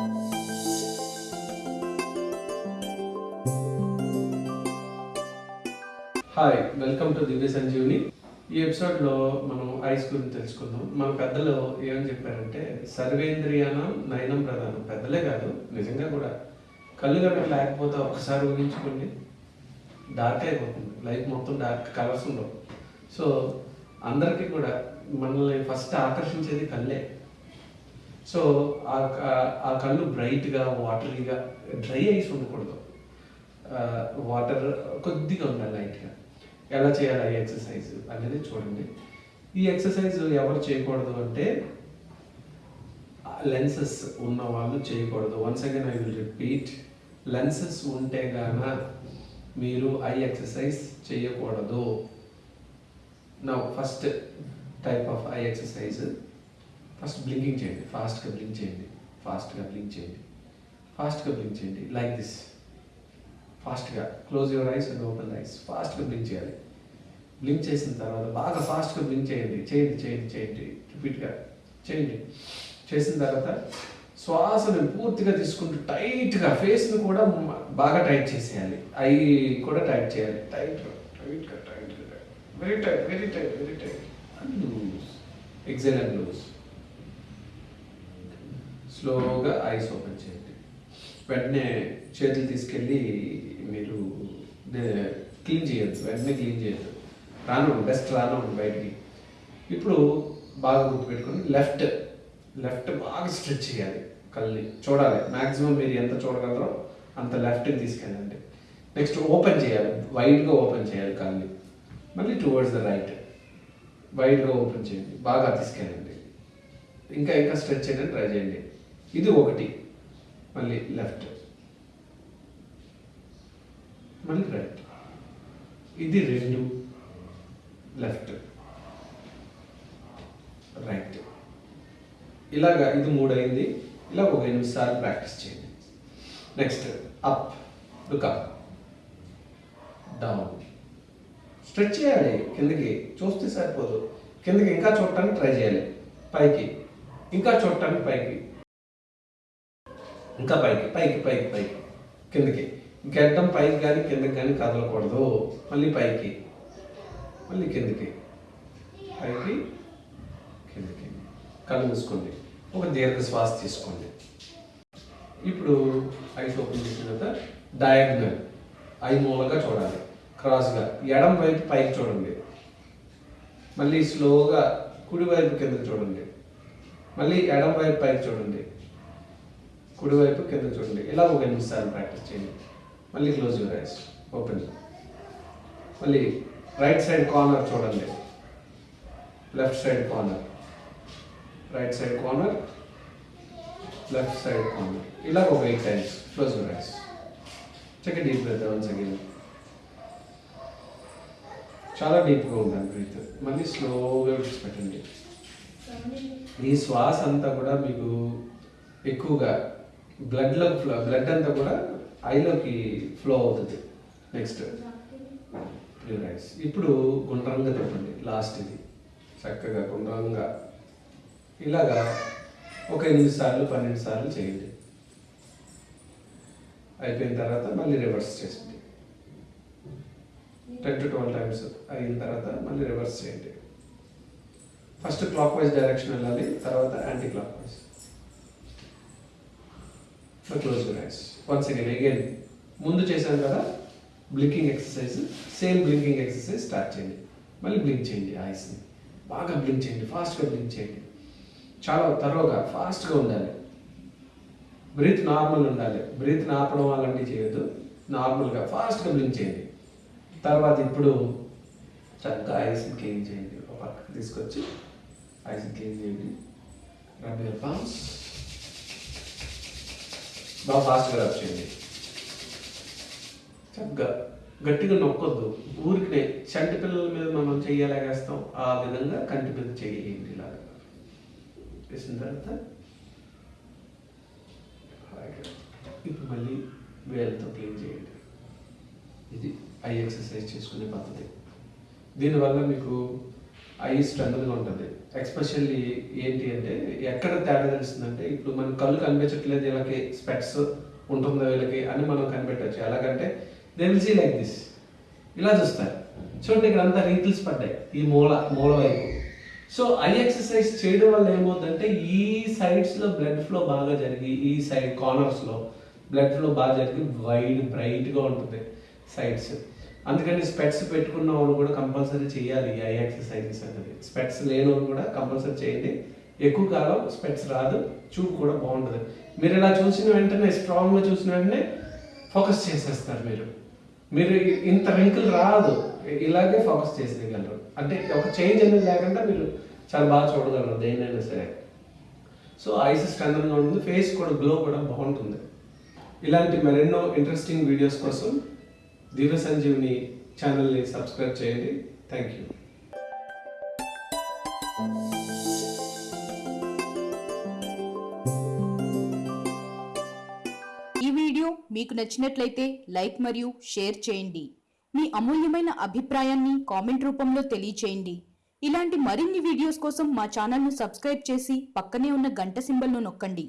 Hi welcome to Divya Sanjeevini. ఈ ఎపిసోడ్లో మనం ఐస్ గురించి తెలుసుకుందాం. మన పెద్దలు ఏమని చెప్పారంటే సర్వేంద్రియానం నయనం ప్రధానం. పెద్దలే కాదు నిజంగా కూడా. కళ్ళు కనుక లేకపోతే ఒకసారి ఊహించుకోండి డార్క్ అయిపోతుంది. లైఫ్ మొత్తం డార్క్ కలర్స్ ఉండవు. సో అందరికీ కూడా మనల్ని ఫస్ట్ ఆకర్షించేది కళ్ళే. సో ఆ ఆ కళ్ళు బ్రైట్గా వాటరీగా డ్రై ఐస్ ఉండకూడదు. వాటర్ కొద్దిగా ఉండాలి లైట్గా. ఎలా చేయాలి ఈ ఎక్సర్సైజ్ అనేది చూడండి. ఈ ఎక్సర్సైజ్ ఎవరు చేయకూడదు అంటే లెన్సెస్ ఉన్న వాళ్ళు చేయకూడదు. Once again I will repeat lenses ఉంటే గాన మీరు ఐ ఎక్సర్సైజ్ చేయకూడదు. నా first type of eye exercise first blinking చేయండి. ఫాస్ట్గా బ్లింక్ చేయండి. ఫాస్ట్గా బ్లింక్ చేయండి. ఫాస్ట్గా బ్లింక్ చేయండి. లైక్ దిస్ ఫాస్ట్గా close your eyes and open eyes ఫాస్ట్గా బ్లింక్ చేయాలి. బ్లింక్ చేసిన తర్వాత బాగా ఫాస్ట్గా బ్లింక్ చేయండి. చేయండి చేయండి చేయండి. రిపీట్గా చేయండి. చేసిన తర్వాత శ్వాసను పూర్తిగా తీసుకుంటూ టైట్గా ఫేస్ను కూడా బాగా టైట్ చేసేయాలి. ఐ కూడా టైట్ చేయాలి. టైట్ టైట్గా టైట్గా very tight very tight very tight and loose exhale and loose స్లోగా ఐస్ ఓపెన్ చేయండి. వెంటనే చేతులు తీసుకెళ్ళి మీరు క్లీన్ చేయొచ్చు వెంటనే క్లీన్ చేయొచ్చు రాను బెస్ట్ రాను బయటికి. ఇప్పుడు బాగా గుర్తుపెట్టుకొని లెఫ్ట్ లెఫ్ట్ బాగా స్ట్రెచ్ చేయాలి కళ్ళని. చూడాలి. మ్యాక్సిమం మీరు ఎంత చూడగలరో అంత లెఫ్ట్కి తీసుకెళ్ళండి. నెక్స్ట్ ఓపెన్ చేయాలి. వైడ్గా ఓపెన్ చేయాలి కళ్ళని. మళ్ళీ టువర్డ్స్ ద రైట్. వైడ్గా ఓపెన్ చేయండి. బాగా తీసుకెళ్ళండి. ఇంకా ఇంకా స్ట్రెచ్ చేయడానికి ట్రై చేయండి. ఇది ఒకటి. మళ్ళీ లెఫ్ట్. మళ్ళీ రైట్. ఇది రెండు. లెఫ్ట్. రైట్. ఇలాగా ఇది మూడు అయింది ఇలా ఒక ఎనిమిది సార్లు ప్రాక్టీస్ చేయండి. Next up look up. Down. Stretch చేయాలి కిందకి. చూస్తే సరిపోదు. కిందకి ఇంకా చూడటానికి ట్రై చేయాలి. పైకి. ఇంకా చూడటానికి పైకి. ఇంకా పైకి పైకి పైకి పైకి. కిందకి. గడ్డం పైకి కానీ కిందకి కానీ కదలకూడదు. మళ్ళీ పైకి. మళ్ళీ కిందకి. పైకి కిందకి. కళ్ళు మూసుకోండి. ఒక దీర్ఘ శ్వాస తీసుకోండి. ఇప్పుడు ఐస్ ఓపెన్ చేసిన తర్వాత డయాగ్నల్. ఐ మూలగా చూడాలి. క్రాస్గా. ఎడం వైపు పైకి చూడండి. మళ్ళీ స్లోగా కుడి వైపు కిందకి చూడండి. మళ్ళీ ఎడం వైపు పైకి చూడండి. కుడివైపు కింద చూడండి. ఇలా ఒక ఎనిమిది సార్లు ప్రాక్టీస్ చేయండి. మళ్ళీ క్లోజ్ యువర్ ఐస్ ఓపెన్ మళ్ళీ రైట్ సైడ్ కార్నర్ చూడండి. Left side corner right side corner left side corner ఇలా ఒక eight times close your eyes check deep breath once again చాలా డీప్గా ఉండాలి బ్రీత్ మళ్ళీ స్లోగా విడిచిపెట్టండి ఈ శ్వాస అంతా కూడా మీకు ఎక్కువగా బ్లడ్లో ఫ్లో బ్లడ్ అంతా కూడా ఐలోకి ఫ్లో అవుతుంది. నెక్స్ట్ ప్యూర్ ఇప్పుడు గుండ్రంగా తిప్పండి. లాస్ట్ ఇది. చక్కగా గుండ్రంగా. ఇలాగా ఒక ఎనిమిది సార్లు పన్నెండు సార్లు చేయండి. అయిపోయిన తర్వాత మళ్ళీ రివర్స్ చేయండి. టెన్ టు ట్వెల్వ్ టైమ్స్ అయిన తర్వాత మళ్ళీ రివర్స్ చేయండి. ఫస్ట్ క్లాక్ వైజ్ డైరెక్షన్ వెళ్ళాలి తర్వాత anti clock wise close your eyes once again again ముందు చేశాను కదా? Blinking exercise same blinking exercise start చేయండి. మళ్ళీ బ్లింక్ చేయండి ఐస్ని బాగా బ్లింక్ చేయండి ఫాస్ట్గా బ్లింక్ చేయండి. చాలా తరోగా ఫాస్ట్గా ఉండాలి. బ్రీత్ నార్మల్ ఉండాలి. బ్రీత్ ఆపడం అలాంటివి చేయొద్దు. నార్మల్గా ఫాస్ట్గా బ్లింక్ చేయండి. తర్వాత ఇప్పుడు చక్కగా ఐస్ని క్లీన్ చేయండి. ఒక పక్కకు తీసుకొచ్చి ఐస్ని క్లీన్ చేయండి. రబ్ వేల పామ్స్ బాగా ఫాస్ట్గా రబ్ చేయండి చక్కగా గట్టిగా నొక్కొద్దు. ఊరికినే చంటి పిల్లల మీద మనం చెయ్యలాగేస్తాం. ఆ విధంగా కంటి మీద చేయండి ఇలాగా. వేసిన తర్వాత ఇప్పుడు మళ్ళీ వేలతో క్లీన్ చేయండి. ఇది ఐ ఎక్సర్సైజ్ చేసుకునే పద్ధతి. దీనివల్ల మీకు ఐ స్ట్రెంగ్గా ఉంటుంది. ఎక్స్పెషల్లీ ఏంటి అంటే ఎక్కడ తేడా తెలుస్తుందంటే ఇప్పుడు మన కళ్ళు కనిపించట్లేదు వీళ్ళకి స్పెట్స్ ఉంటుందో వీళ్ళకి అని మనం కనిపెట్టవచ్చు ఎలాగంటే they will see like this ఇలా చూస్తారు. చూడండి ఇక్కడ అంతా రింకిల్స్ పడ్డాయి. ఈ మూల మూల వైపు. సో ఐ ఎక్సర్సైజ్ చేయడం వల్ల ఏమవుతుందంటే ఈ సైడ్స్లో బ్లడ్ ఫ్లో బాగా జరిగి ఈ సైడ్ కార్నర్స్లో బ్లడ్ ఫ్లో బాగా జరిగి వైడ్ బ్రైట్గా ఉంటుంది సైడ్స్ అందుకని స్పెట్స్ పెట్టుకున్న వాళ్ళు కూడా కంపల్సరీ చేయాలి ఐ ఎక్సర్సైజెస్ అనేది. స్పెట్స్ లేని వాళ్ళు కూడా కంపల్సరీ చేయండి. ఎక్కువ కాలం స్పెట్స్ రాదు చూపు కూడా బాగుంటుంది. మీరు ఇలా చూసిన వెంటనే స్ట్రాంగ్గా చూసిన వెంటనే ఫోకస్ చేసేస్తారు మీరు. మీరు ఇంత వెంకులు రాదు. ఇలాగే ఫోకస్ చేసేయగలరు. అంటే ఒక చేంజ్ అనేది లేకుండా మీరు చాలా బాగా చూడగలరు దేన్నైనా సరే. సో ఐస్ స్ట్రెంగ్గా ఉంటుంది ఫేస్ కూడా గ్లో కూడా బాగుంటుంది. ఇలాంటి మరెన్నో ఇంట్రెస్టింగ్ వీడియోస్ కోసం దివ్య సంజీవిని ఛానల్ని సబ్స్క్రైబ్ చేయండి. Thank you. ఈ వీడియో మీకు నచ్చినట్లయితే లైక్ మరియు షేర్ చేయండి. మీ అమూల్యమైన అభిప్రాయాన్ని కామెంట్ రూపంలో తెలియచేయండి. ఇలాంటి మరిన్ని వీడియోస్ కోసం మా ఛానల్ను సబ్స్క్రైబ్ చేసి పక్కనే ఉన్న గంట సింబల్ను నొక్కండి.